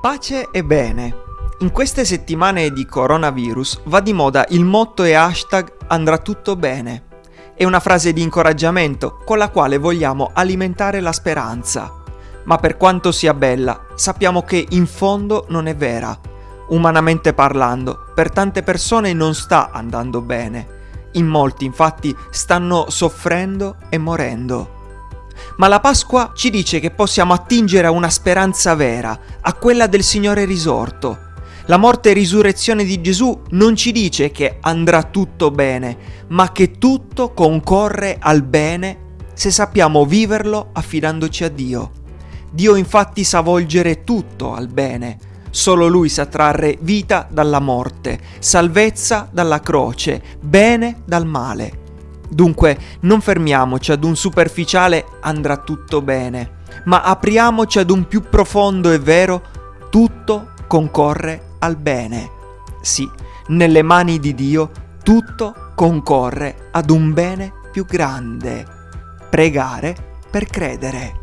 Pace e bene. In queste settimane di coronavirus va di moda il motto e hashtag andrà tutto bene. È una frase di incoraggiamento con la quale vogliamo alimentare la speranza. Ma per quanto sia bella, sappiamo che in fondo non è vera. Umanamente parlando, per tante persone non sta andando bene. In molti infatti stanno soffrendo e morendo. Ma la Pasqua ci dice che possiamo attingere a una speranza vera, a quella del Signore risorto. La morte e risurrezione di Gesù non ci dice che andrà tutto bene, ma che tutto concorre al bene se sappiamo viverlo affidandoci a Dio. Dio infatti sa volgere tutto al bene. Solo Lui sa trarre vita dalla morte, salvezza dalla croce, bene dal male. Dunque non fermiamoci ad un superficiale andrà tutto bene, ma apriamoci ad un più profondo e vero tutto concorre al bene. Sì, nelle mani di Dio tutto concorre ad un bene più grande. Pregare per credere.